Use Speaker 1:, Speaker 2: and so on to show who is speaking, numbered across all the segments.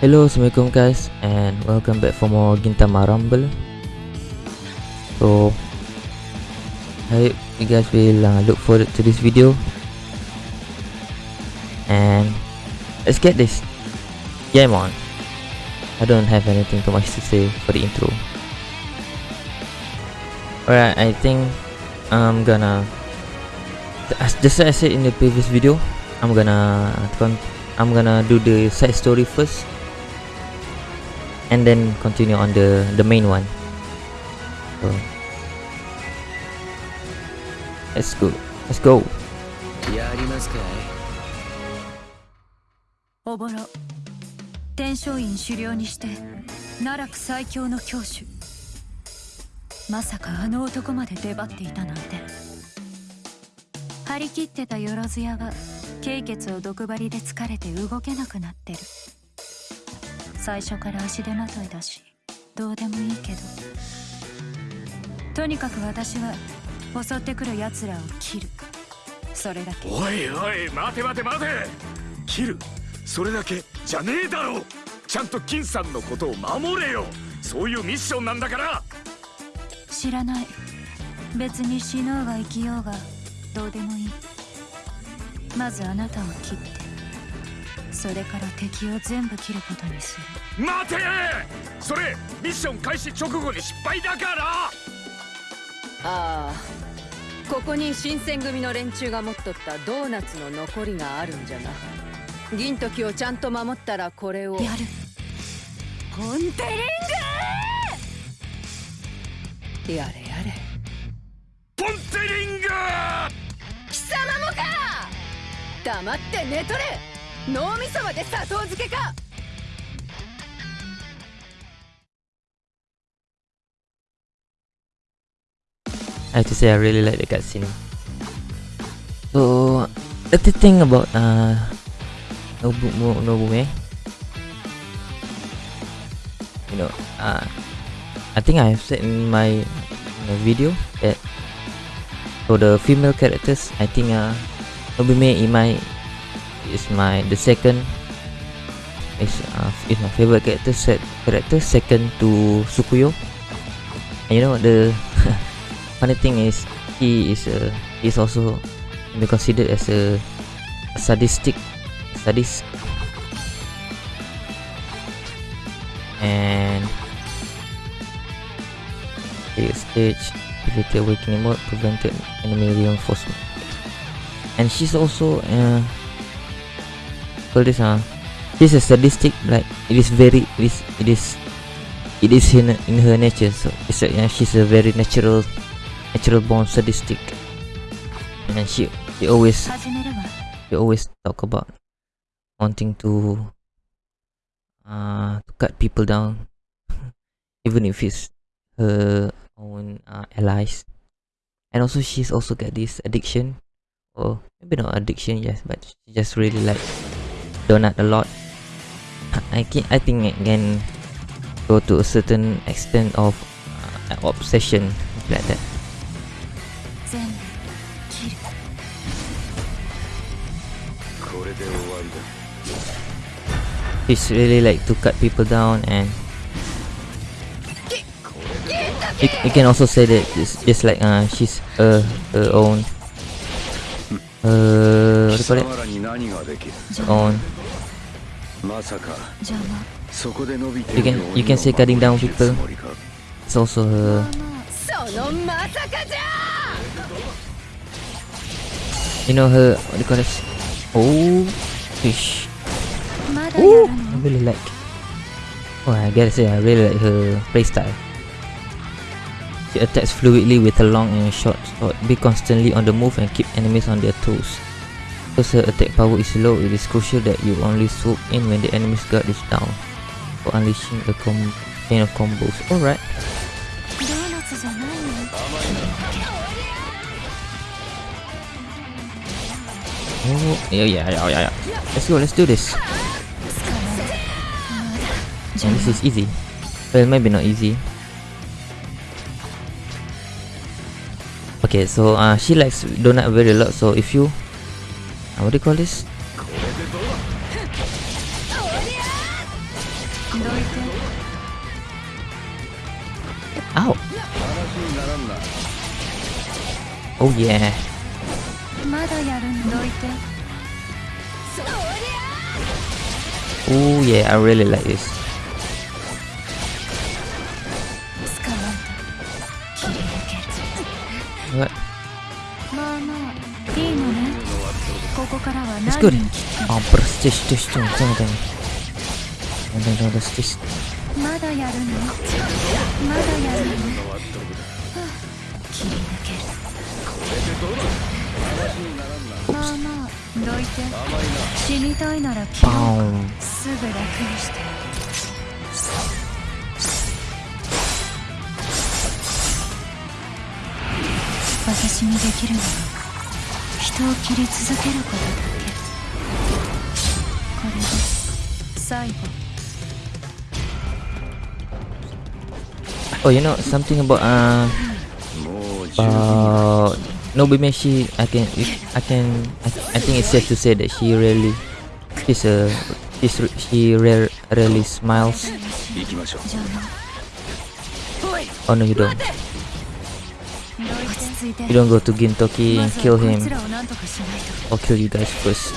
Speaker 1: Hello, Assalamualaikum guys and welcome back for more Gintama Rumble. So I hope you guys will uh, look forward to this video. And let's get this Game on. I don't have anything too much to say for the intro. Alright, I think I'm gonna Just as I said in the previous video I'm gonna I'm gonna do the side story first and then continue on the the main one. So let's go. Let's go.
Speaker 2: やりますかい。
Speaker 3: おぼろ。天璋院狩猟にして奈落最強の教主。まさかあの男まで出張っていたなんて。張り切ってたよろず屋は経血を毒針で疲れて動けなくなってる最初から足手まといだしどうでもいいけど。とにかく私は襲ってくる奴らを切る。それだけ。
Speaker 4: おいおい待て待て待て。切る。それだけじゃねえだろ。ちゃんと金さんのことを守れよ。そういうミッションなんだから。
Speaker 3: 知らない。別に死のうが生きようがどうでもいい。まずあなたを切ってそれから敵を全部切ることにする。
Speaker 4: 待て!それミッション開始直後に失敗だから!
Speaker 5: ああここに新選組の連中が持っとったドーナツの残りがあるんじゃな。銀時をちゃんと守ったらこれを。
Speaker 3: やる。
Speaker 5: ポンテリング!やれやれ。
Speaker 4: ポンテリング!
Speaker 5: 貴様もか!黙って寝とれ 脳みそまで砂糖漬けか
Speaker 1: I have to say I really like the cutscene so the thing about uh Nobu Nobume you know uh I think I have said in my, in my video that for the female characters I think uh Nobume Imai is my the second is uh, is my favorite character set character second to Tsukuyo. And you know the funny thing is he is a is also be considered as a, sadistic sadist. And the stage activated awakening mode prevented enemy reinforcement. And she's also uh this uh this a sadistic like it is very it is it is it is in, in her nature so it's a, yeah, she's a very natural natural born sadistic. And she she always she always talk about wanting to uh to cut people down even if it's her own uh, allies. And also she's also got this addiction or maybe not addiction yes but she just really like donut a lot. I can, I think I can go to a certain extent of uh, obsession like that. It's really like to cut people down and you, you can also say that it's just like uh, she's her, her own. uh what do you call it
Speaker 4: 貴様らに何ができる
Speaker 1: own
Speaker 4: まさか
Speaker 3: 邪魔
Speaker 4: そこで伸びて
Speaker 1: You can-
Speaker 4: る
Speaker 1: you can say cutting down
Speaker 4: 鬼の
Speaker 1: people.
Speaker 4: つもりか
Speaker 1: it's also her
Speaker 5: そのまさかじゃ
Speaker 1: you know her what do you call this oh fish
Speaker 3: まだや
Speaker 1: Ooh,
Speaker 3: る
Speaker 1: I
Speaker 3: の
Speaker 1: really like oh I gotta say I really like her playstyle She attacks fluidly with a long and short sword, be constantly on the move and keep enemies on their toes. Because her attack power is low, it is crucial that you only swoop in when the enemy's guard is down, for unleashing a chain of combos. Alright. Oh, yeah, yeah, yeah, yeah. Let's go, let's do this. And this is easy. Well, maybe not easy. okay so uh, she likes donut very a lot so if you uh, what do you call this? Ow. Oh yeah. Oh yeah I really like this.
Speaker 3: は
Speaker 1: い。
Speaker 3: まあまあ、いいのね。ここからは何人あ、プラ
Speaker 1: スティッシュティッシュティッシテシテ
Speaker 3: まだやるの？まだやるの？切り抜ける。まあまあ、どいて。死にたいなら切ろう。すぐ楽にして。私にできるのは人を切り続けることだけこれで最後
Speaker 1: Oh, you know something about uh
Speaker 2: もう十分
Speaker 1: about Nobime she I can I can I, I think it's safe to say that she really she's a she's, re- she rare, rarely smiles
Speaker 2: 行きましょう
Speaker 3: じゃあな
Speaker 1: oh no you don't
Speaker 3: 落ち着いて
Speaker 1: You don't go to Gintoki and kill him. I'll kill you guys first.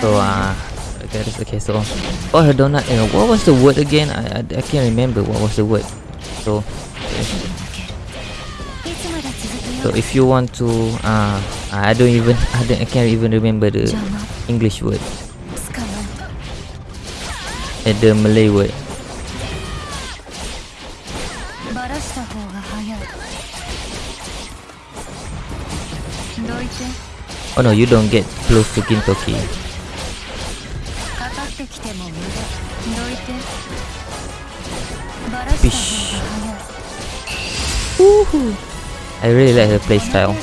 Speaker 1: So uh, okay, that's okay. So, oh, her donut. Know, what was the word again? I, I I can't remember what was the word. So. So if you want to, uh, I don't even, I, don't, I can't even remember the English word. In the Malay word. Oh no, you don't get close to
Speaker 3: Kintoki. Fish. Woohoo!
Speaker 1: I really like her playstyle.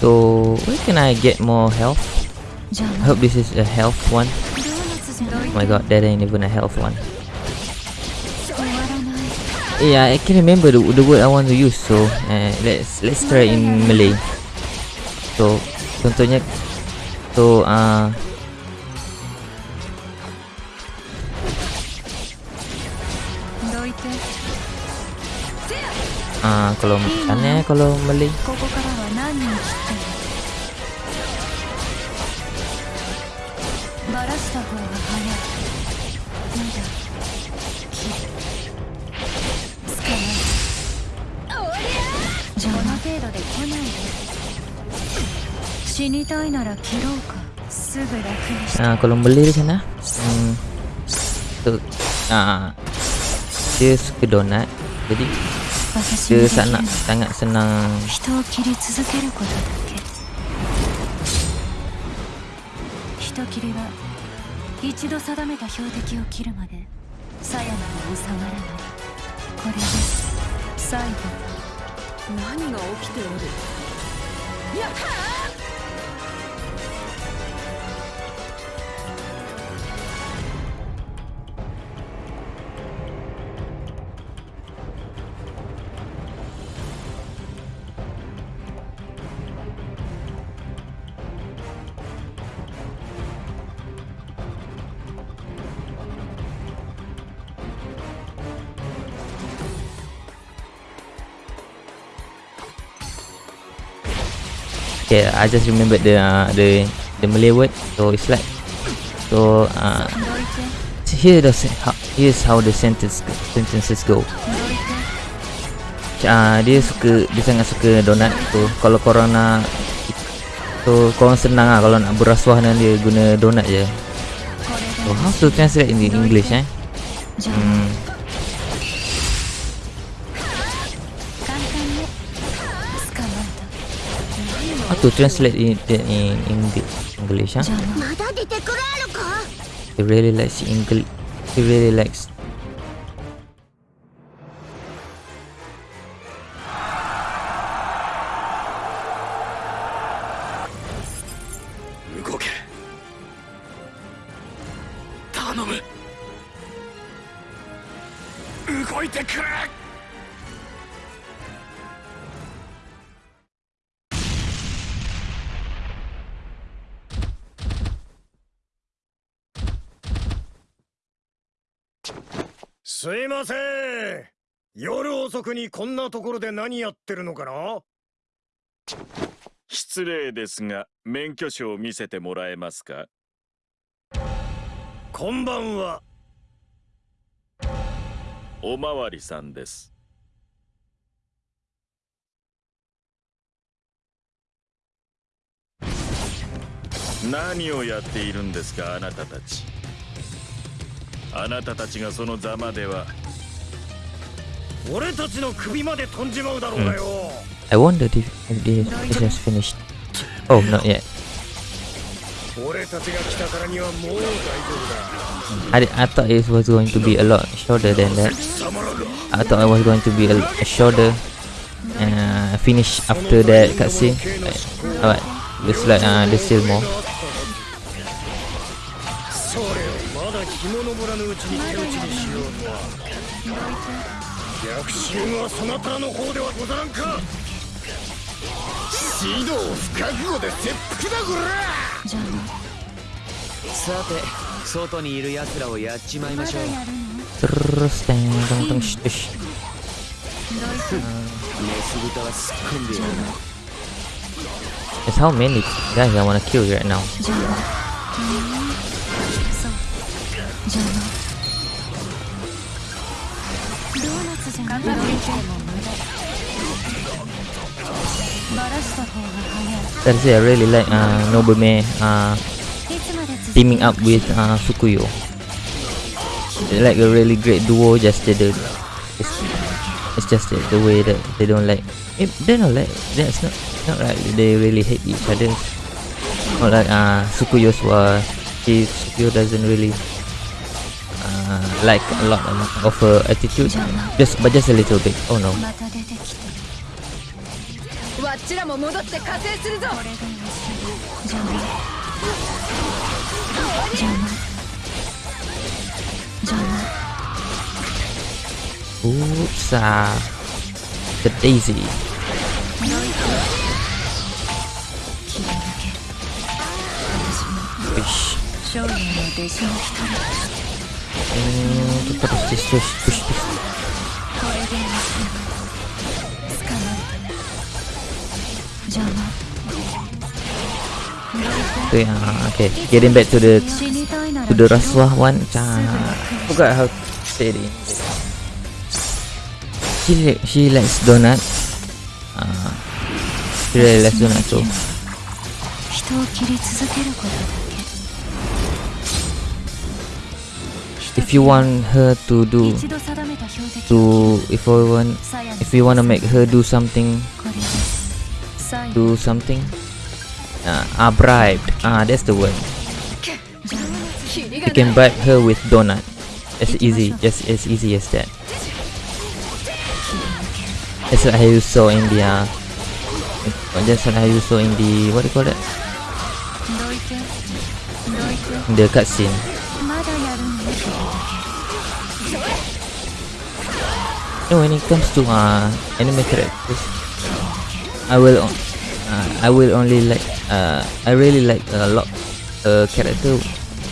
Speaker 1: So, where can I get more health? I hope this is a health one. Oh my god, that ain't even a health one. Yeah, I can remember the, the word I want to use, so uh, let's let's try in Malay. So contohnya tu uh,
Speaker 3: Ah
Speaker 1: uh, kalau makannya kalau
Speaker 3: beli 死にたいなら切ろうか。すぐ楽にしてああこれ無理ですな。うん。と
Speaker 1: ああジュースクドナッジュ
Speaker 3: ース
Speaker 1: ア
Speaker 3: ナッサ
Speaker 1: ン
Speaker 3: アス
Speaker 1: ナン
Speaker 3: 人を切り続けることだけ。人切りは一度定めた標的を切るまでサヤナを収まらない。これで最後。
Speaker 5: 何が起きておる？やったー！
Speaker 1: okay i just remember the uh, the the malay word. So it's like so uh here the here's how the sentence sentences go. Uh, dia suka dia sangat suka donat. Tu so, kalau korang nak so korang senang lah kalau nak berasuah dengan dia guna donat je. So how to translate in english eh? Hmm. how to translate it in English, English huh? He really likes English. He really likes
Speaker 6: 遅くにこんなところで何やってるのかな？
Speaker 4: 失礼ですが免許証を見せてもらえますか？
Speaker 6: こんばんは。
Speaker 4: おまわりさんです。何をやっているんですかあなたたち？あなたたちがそのざまでは
Speaker 6: 俺たちの首まで飛んじまうだろうがよ、
Speaker 1: I wonder if, this is just finished. Oh, not yet.
Speaker 6: 俺たちが来たからにはもう大丈夫
Speaker 1: I, I thought it was going to be a lot shorter than that. I thought it was going to be a, a shorter uh, finish after that cutscene. But, alright, looks like uh, there's still more.
Speaker 6: まだ日も昇らぬうちに手打ちにしようとは逆襲はそなたの方ではござらんか。指導不覚悟で切腹だこら。
Speaker 3: じゃ
Speaker 7: さて外にいる奴らをやっちまいましょう。
Speaker 1: sh- sh-
Speaker 7: メス豚はすっ込んでやる
Speaker 1: There's how many guys I wanna kill right now?
Speaker 3: じゃあ That
Speaker 1: is Sensei, I really like uh, Nobume uh, teaming up with uh, Tsukuyo. Like a really great duo, just the it's, it's just the, the way that they don't like. Eh, it, they don't like. That's not not like They really hate each other. Not like uh, Tsukuyo's was. He Tsukuyo doesn't really like a lot, a lot of uh, attitude, just but just a little bit. Oh no. Oops, ah, the daisy.
Speaker 3: Fish. тут подожди, terus пусть пусть.
Speaker 1: Tuh uh, okay, getting back to the to the Rasulah one. Uh, forgot how to say it. She she likes donut. Uh, she really likes donut too. you want her to do to if we want if we want to make her do something do something uh, ah, are bribed ah that's the word. You can bribe her with donut. As easy just as easy as that. That's what I saw in the uh, just what I saw in the what do you call that? The cutscene. And when it comes to uh, anime characters, I will uh, I will only like uh, I really like a lot uh, character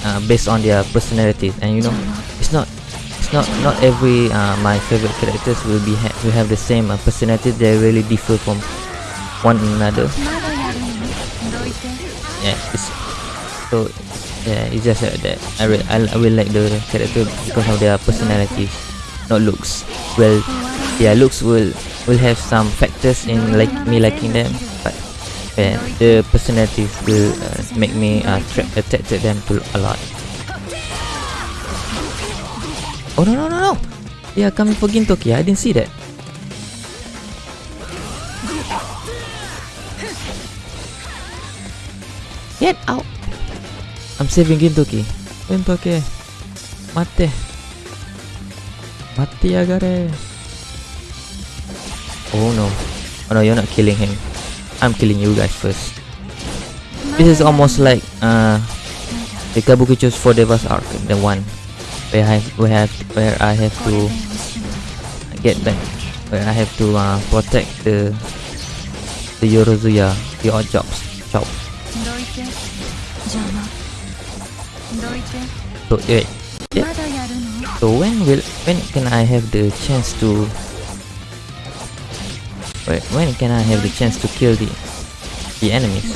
Speaker 1: uh, based on their personalities and you know it's not it's not not every uh, my favorite characters will be ha will have the same uh, personality. They really differ from one another. Yeah it's so yeah it's just like that I, re I, I will like the character because of their personalities not looks. Well, yeah, looks will will have some factors in like me liking them, but yeah, the personalities will uh, make me uh, tra- attract to them to a lot. Oh no no no no! They are coming for Gintoki. I didn't see that. Get out! I'm saving Gintoki. Gintoki. Mate. Mati Agares. Oh no. Oh no, you're not killing him. I'm killing you guys first. This is almost like uh, the Kabukicho's Four Devas arc, the one where I have, where I have, where I have to get back, where I have to uh, protect the the Yorozuya, the odd jobs,
Speaker 3: chop.
Speaker 1: So, yeah. So when will when can I have the chance to Wait, when can I have the chance to kill the the enemies?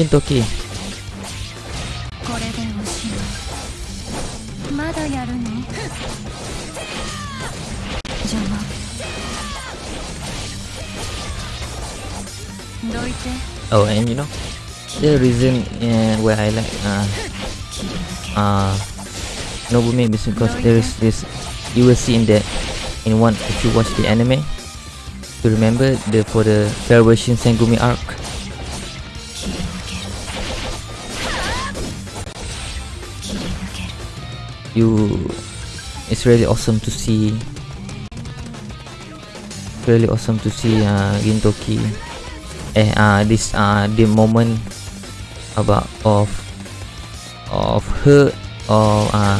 Speaker 1: Kintoki. Oh, and you know, the reason eh, uh, why I like uh, uh, Nobume is because there is this you will see in that in one if you watch the anime you remember the for the Salvation Sengumi arc? You it's really awesome to see really awesome to see uh, Gintoki eh uh, this uh, the moment about of of her or uh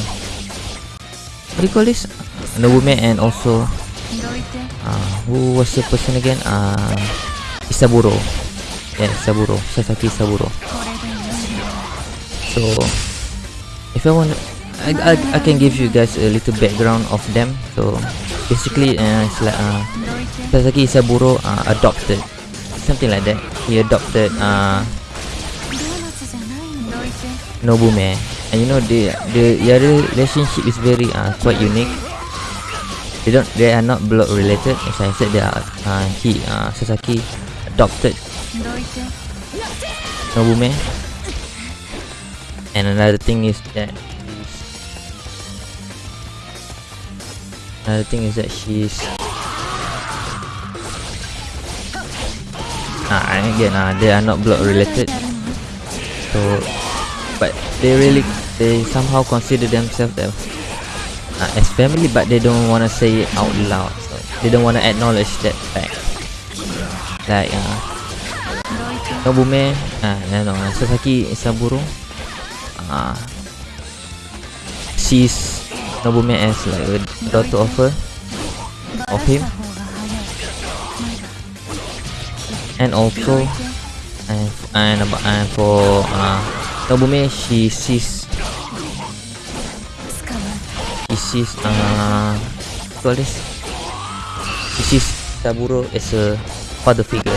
Speaker 1: what do you call this? The woman and also uh, who was the person again? Uh Isaburo. Yeah Isaburo. Sasaki Isaburo. So if I want I, I, I can give you guys a little background of them. So basically uh, it's like uh, Sasaki Isaburo uh, adopted. Something like that. He adopted uh, Nobume and you know the the other relationship is very uh, quite unique. They don't they are not blood related. As I said they are uh, he uh, Sasaki adopted Nobume and another thing is that another thing is that she's ah uh, again uh, they are not blood related. So but they really they somehow consider themselves as, uh, as family but they don't want to say it out loud. So they don't want to acknowledge that fact. Like uh, Nobume uh, no no Sasaki Isaburo uh, sees Nobume as like a daughter of her of him. And also and and, and for uh, Tau bumi She sees She sees uh, What this? She sees Saburo as a Father figure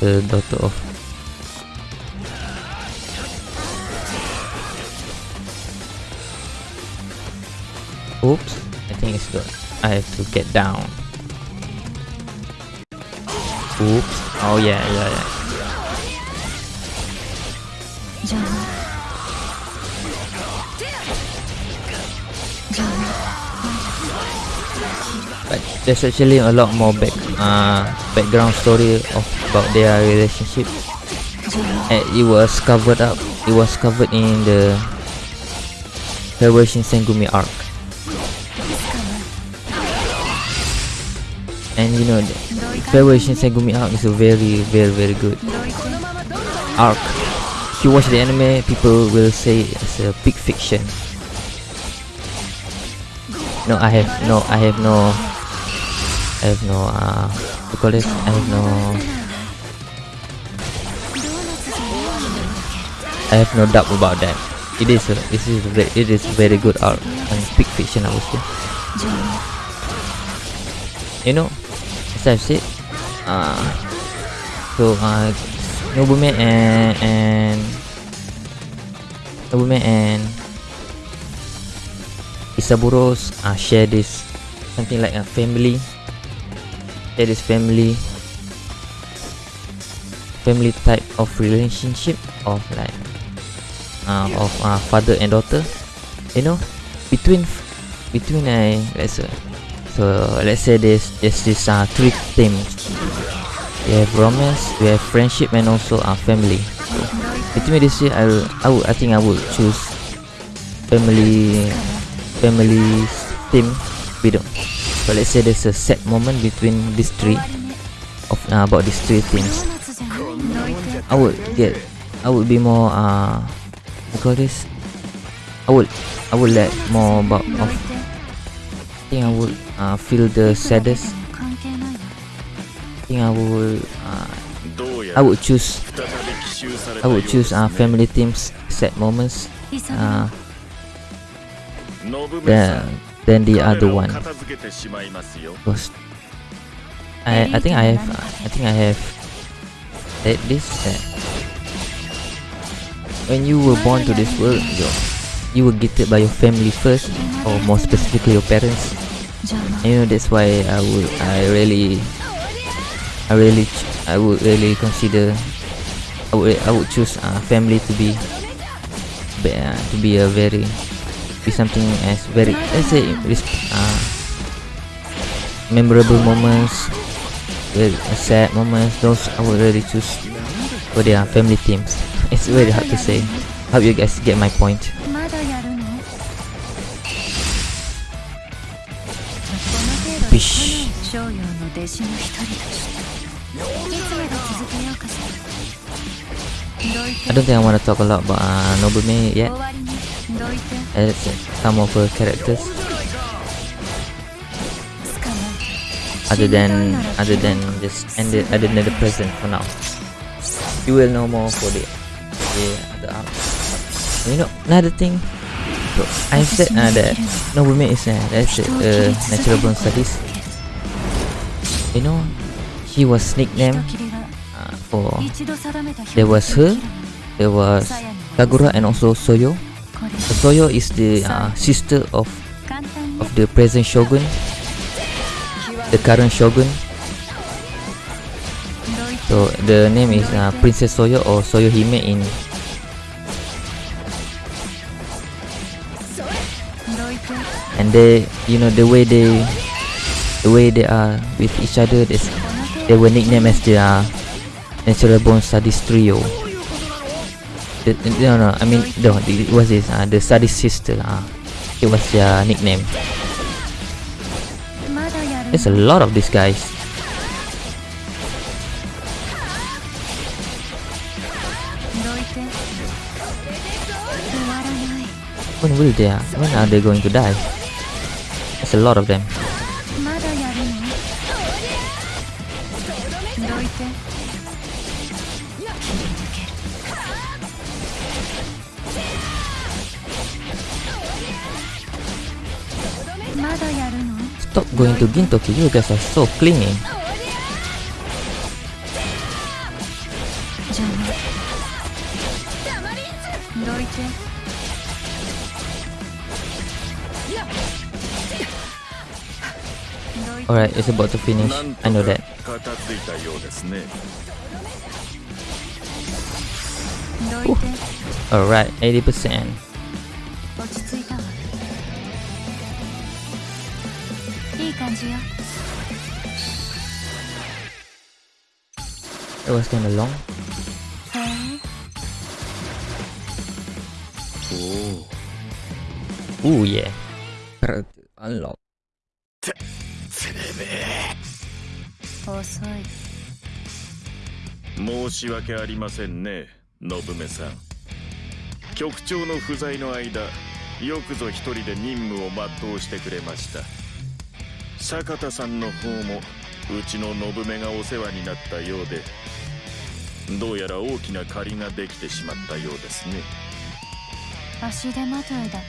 Speaker 1: The daughter of Oops, I think it's gone. I have to get down. Oops. Oh yeah, yeah, yeah. But there's actually a lot more back uh, background story of about their relationship. And it was covered up. It was covered in the Salvation Sengumi arc. and you know the Farewell Shinsengumi arc is a very very very good arc. If you watch the anime people will say it's a peak fiction. No I have no I have no I have no uh what call this I have no I have no doubt about that. It is a, it is a, it is very good arc and peak fiction I would say. You know I've said, uh, so uh, Nobume and and Nobume and Isaburos uh, share this something like a family. Share this family family type of relationship of like uh, of uh, father and daughter. You know, between between uh, let's say so let's say this this uh, three themes we have romance we have friendship and also our uh, family. So between this year I, will, I, would I think I would choose family family theme. Video But let's say there's a sad moment between these three of uh, about these three
Speaker 3: themes
Speaker 1: I would get I would be more uh what call this? I would I would let more about of think I would uh, feel the saddest. I think I would uh, I would choose I would choose uh, family teams sad moments uh, than, than the other one. Because I I think I have I think I have said this that when you were born to this world, you you were gifted by your family first, or more specifically your parents you know that's why I would I really I really I would really consider I would I would choose uh, family to be, uh, to be a very be something as very let's say uh, memorable moments very uh, sad moments those I would really choose for their family themes it's very hard to say. Hope you guys get my point ビシ
Speaker 3: 商用の弟子の一人としていつまで続けようかしら
Speaker 1: I don't think I want to talk a lot about uh, Nobume yet. And some of her characters. Other than other than just end it other than the present for now. You will know more for the the other arc. Uh, you know another thing bro. I said uh, that Nobume is uh, that's uh, natural born studies. You know, she was nicknamed uh, for there was her, there was Kagura and also Soyo. So Soyo is the uh, sister of of the present shogun, the current shogun. So the name is uh, Princess Soyo or Soyo Hime in and they you know the way they the way they are with each other
Speaker 3: they,
Speaker 1: they were nicknamed as the uh, natural born sadist trio. The, no no i mean no it was this? Uh, the sadist sister uh, it was their nickname. There's a lot of these guys. When will they when are they going to die? There's a lot of them. Stop going to Gintoki, you guys are so clingy. Alright, it's about to finish. I know that. Alright, 80%. It was kinda long.
Speaker 3: Oh.
Speaker 1: Ooh, yeah. Unlock.
Speaker 3: 遅い。
Speaker 4: 申し訳ありませんね信目さん。局長の不在の間よくぞ一人で任務を全うしてくれました。坂田さんの方もうちの信目がお世話になったようでどうやら大きな借りができてしまったようですね。
Speaker 3: 足手まといだっ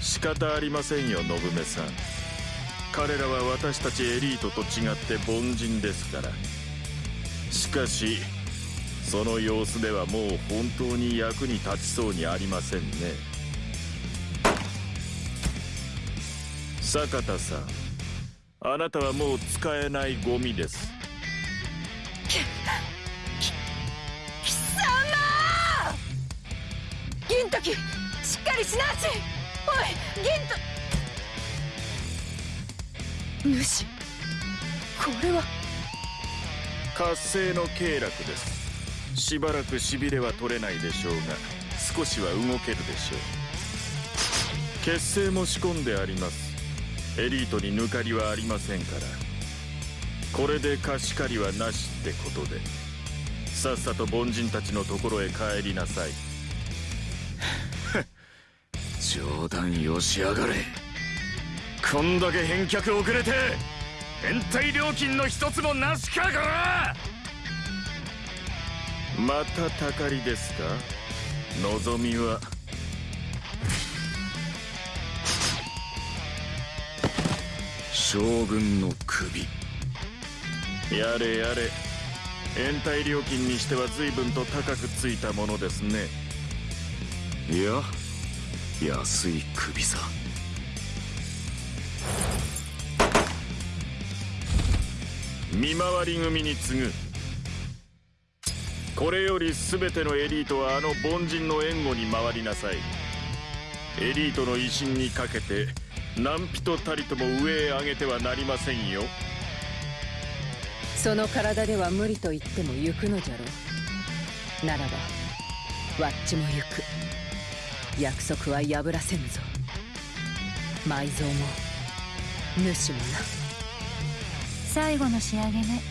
Speaker 4: 仕方ありませんよ信目さん彼らは私たちエリートと違って凡人ですから。しかしその様子ではもう本当に役に立ちそうにありませんね。坂田さんあなたはもう使えないゴミです。
Speaker 5: 貴様銀時しっかりしなちおい銀と主これは。
Speaker 4: 活性の経絡です。しばらくしびれは取れないでしょうが少しは動けるでしょう。血清も仕込んであります。エリートに抜かりはありませんから。これで貸し借りはなしってことで。さっさと凡人たちのところへ帰りなさい。
Speaker 2: 冗談よしやがれ
Speaker 4: こんだけ返却遅れて延滞料金の一つもなしかこら！またたかりですか？望みは。
Speaker 2: 将軍の首。
Speaker 4: やれやれ。延滞料金にしては随分と高くついたものですね。
Speaker 2: いや安い首さ。
Speaker 4: 見回り組に次ぐ。これより全てのエリートはあの凡人の援護に回りなさい。エリートの威信にかけて何人たりとも上へ上げてはなりませんよ。
Speaker 5: その体では無理と言っても行くのじゃろう。ならばわっちも行く。約束は破らせぬぞ。埋蔵も主もな。
Speaker 3: 最後の仕上げね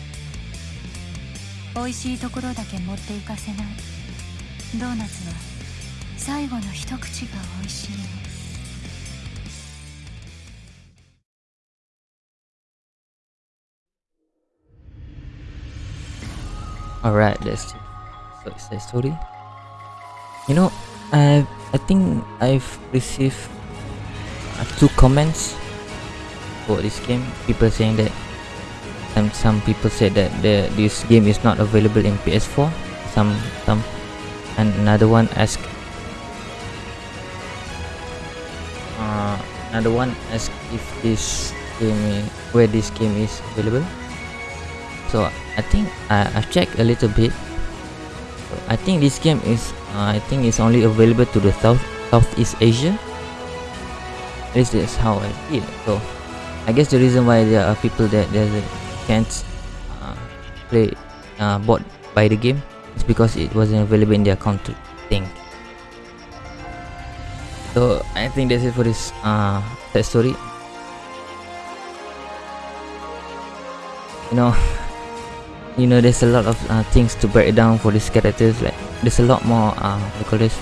Speaker 3: 美味しいところだけ持っていかせないドーナツは最後の一口が美味しいの
Speaker 1: Alright, that's so it's a story. You know, I I think I've received uh, two comments for this game. People saying that and some people said that the this game is not available in PS4. Some some and another one asked uh, another one asked if this game i- where this game is available. So I think I, I've checked a little bit. I think this game is uh, I think it's only available to the South Southeast Asia. Least that's how I it. So I guess the reason why there are people that that can't uh, play uh, bought by the game is because it wasn't available in their country. I think. So I think that's it for this uh story. You know, you know, there's a lot of uh, things to break down for these characters. Like there's a lot more uh, call this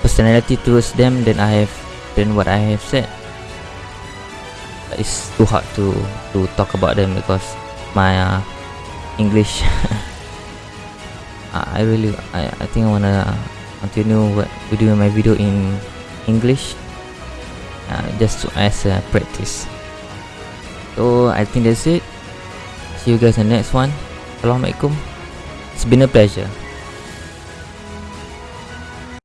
Speaker 1: personality towards them than I have than what I have said. It's too hard to to talk about them because my uh, English. uh, I really I, I think I wanna continue what doing my video in English uh, just as a practice. So I think that's it. See you guys in the next one. Assalamualaikum. It's been a pleasure.